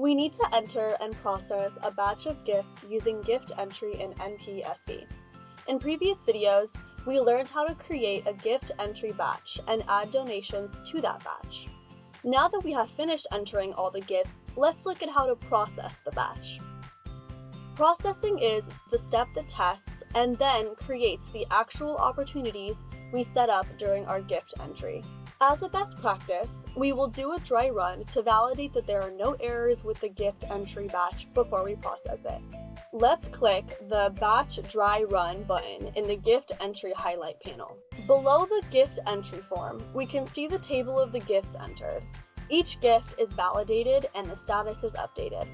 We need to enter and process a batch of gifts using gift entry in NPSP. In previous videos, we learned how to create a gift entry batch and add donations to that batch. Now that we have finished entering all the gifts, let's look at how to process the batch. Processing is the step that tests and then creates the actual opportunities we set up during our gift entry. As a best practice, we will do a dry run to validate that there are no errors with the gift entry batch before we process it. Let's click the Batch Dry Run button in the Gift Entry highlight panel. Below the gift entry form, we can see the table of the gifts entered. Each gift is validated and the status is updated.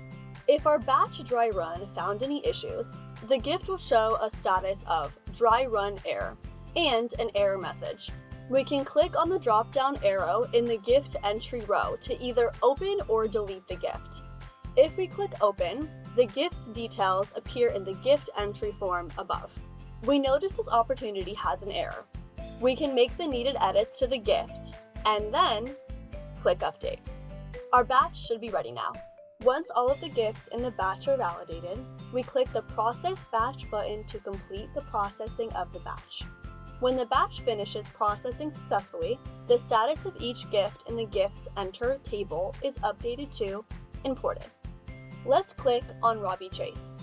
If our batch dry run found any issues, the gift will show a status of dry run error and an error message. We can click on the drop down arrow in the gift entry row to either open or delete the gift. If we click open, the gift's details appear in the gift entry form above. We notice this opportunity has an error. We can make the needed edits to the gift and then click update. Our batch should be ready now. Once all of the gifts in the batch are validated, we click the Process Batch button to complete the processing of the batch. When the batch finishes processing successfully, the status of each gift in the Gifts Enter table is updated to Imported. Let's click on Robbie Chase.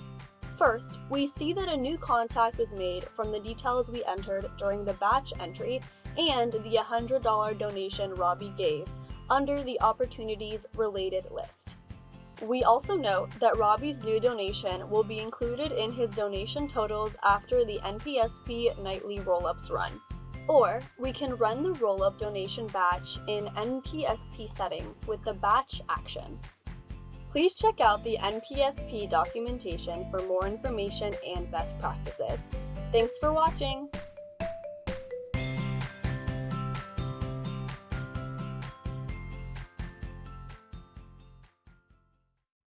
First, we see that a new contact was made from the details we entered during the batch entry and the $100 donation Robbie gave under the Opportunities Related list. We also note that Robbie's new donation will be included in his donation totals after the NPSP nightly rollups run. Or we can run the rollup donation batch in NPSP settings with the batch action. Please check out the NPSP documentation for more information and best practices. Thanks for watching!